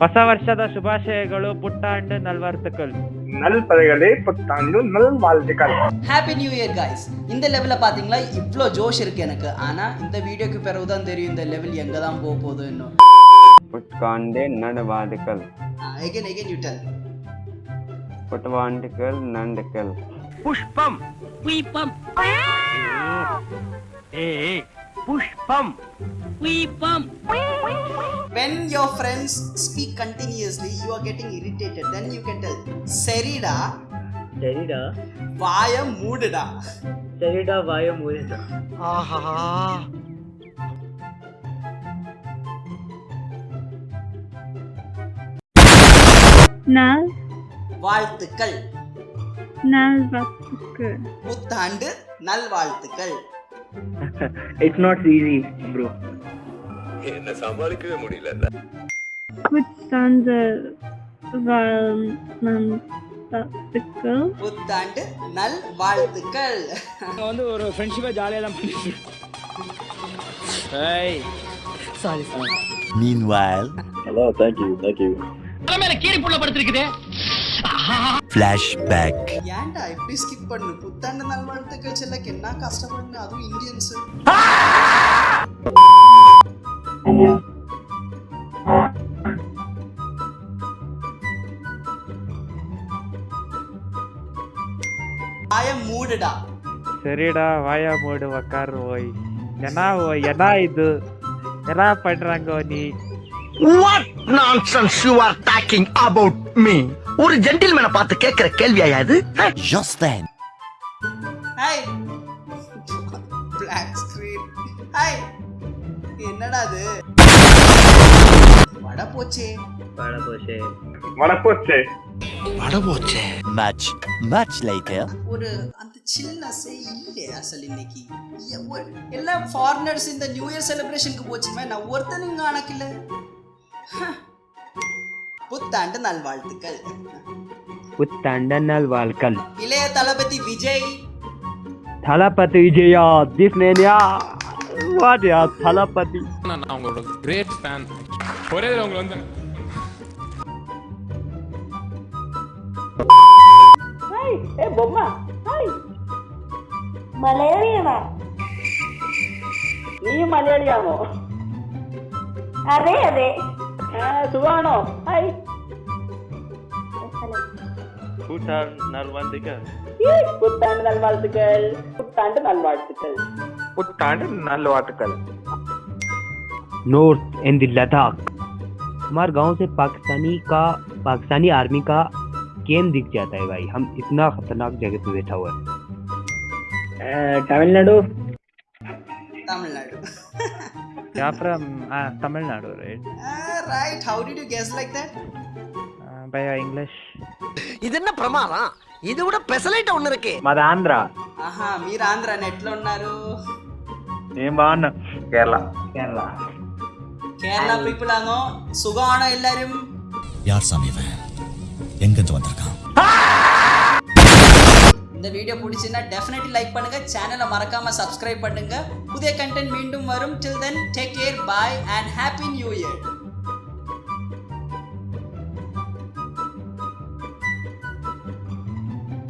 ಹೊಸ ವರ್ಷದ ಶುಭಾಶಯಗಳು ಪುಟ್ಟಾಂಡ್ ನಲ್ವರ್ತಕಲ್ நல்பதைகளே புத்தாண்டு நல் வாழ்த்துக்கள் ஹாப்பி நியூ இயர் காய்ஸ் இந்த லெவலில் பார்த்தீங்களா இவ்வளோ ஜோஷ் இருக்கு எனக்கு ஆனால் இந்த வீடியோக்கு பிறகு தான் தெரியும் இந்த லெவல் எங்கே தான் போக போகுது இன்னும் புட்காண்டே நடுவாதுக்கள் எகன் எகன் யூ டெல் புட்வாண்டுக்கள் நண்டுக்கள் புஷ்பம் புஷ்பம் ஏய் புஷ்பம் புஷ்பம் when your friends speak continuously you are getting irritated then you can tell சரிடா சரிடா வாய மூடுடா சரிடா வாய மூடிடா ஆஹா நல் வாழ்த்துக்கள் நல்வாழ்த்துக்கள் புத்தாண்டு நல்வாழ்த்துக்கள் இட்ஸ் நாட் ஈஸி ப்ரோ புத்தாண்டு வாழ்த்துக்கள். புத்தாண்டு நல்வாழ்த்துக்கள் வந்து ஒரு ஃப்ரெண்ட்ஷிப்பை ஜாலியாக தான் பண்ணிட்டு ஏய் Meanwhile, மேல கீரி புள்ள படுத்திருக்குதே. ஏன்டா இப்படி ஸ்கிப் பண்ணு? புத்தாண்டு நல்வாழ்த்துக்கள் செல்லக்கு என்ன கஷ்டப்படணும் அதுவும் இந்தியன்ஸ் வாய மூடுடா. சரிடா வாயா மூடு உக்காரு ஓய். என்ன ஓய் என்ன இது? என்ன பண்றாங்க நீ? What nonsense you are talking about me ஒரு ஜென்டில்மேனை பார்த்து கேட்கிற கேள்வியா இது? Just then, hi black screen hi என்னடா அது? வட போச்சே வடப்போச்சே much, much later. ஒரு அந்த சில்னஸே இல்லை அசல் இன்னைக்கு? எ- ஒரு- எல்லாம் ஃபாரினர்ஸ் இந்த நியூ இயர் செலிப்ரேஷனுக்கு போச்சுமே நான் ஒருத்தனுங்க கணக்கில்ல. புத்தாண்டு நல்வாழ்த்துக்கள். புத்தாண்ட நல்வாழ்க்கல் இளைய தளபதி விஜய். தளபதி விஜயா திஸ்னேனியா வாடியா தளபதி நான் அவங்களோட கிரேட் ஃபேன் ஒரே தடவை உங்களை வந்து മലയാളിയാണോ നീ മലയാളിയാണോ അതെ അതെ സുഖാണോ ഹായ് புத்தாண்டு நல்வாழ்த்துக்கள் புத்தாண்டு நல்வாழ்த்துக்கள் புத்தாண்டு நல்வாழ்த்துக்கள் नॉर्थ इन द लद्दाख हमारे गांव से पाकिस्तानी का पाकिस्तानी आर्मी का केम दिख जाता है भाई हम इतना खतरनाक जगह पे बैठा हुआ है तमिलनाडु தமிழ்நாடு या from Tamil Nadu right right how did you guess like that भैया इंग्लिश இது என்ன பிரமாதம் இது விட பெசலைட் ஒண்ணு இருக்கு మాది ఆంధ్ర ఆహా మీరు ఆంధ్ర నెట్లో ఉన్నారు ഏമ്പാണ് കേരള കേരള കേരള പീപ്പിൾ ആണോ സുഖമാണോ എല്ലാരും യാർ സമീപ എങ്കെന്ത് വന്നിരിക്കാം இந்த வீடியோ பிடிச்சிருந்தா டெஃபினெட்லி லைக் பண்ணுங்க. சேனலை மறக்காம சப்ஸ்கிரைப் பண்ணுங்க. புதிய கண்டென்ட் மீண்டும் வரும். Till then take care bye and happy new year